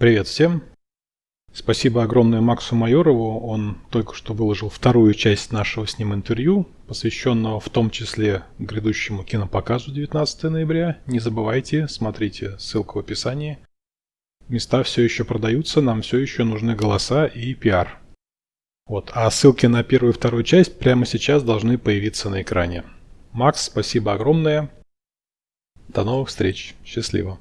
Привет всем! Спасибо огромное Максу Майорову. Он только что выложил вторую часть нашего с ним интервью, посвященного в том числе грядущему кинопоказу 19 ноября. Не забывайте, смотрите ссылка в описании. Места все еще продаются, нам все еще нужны голоса и пиар. Вот. А ссылки на первую и вторую часть прямо сейчас должны появиться на экране. Макс, спасибо огромное. До новых встреч. Счастливо.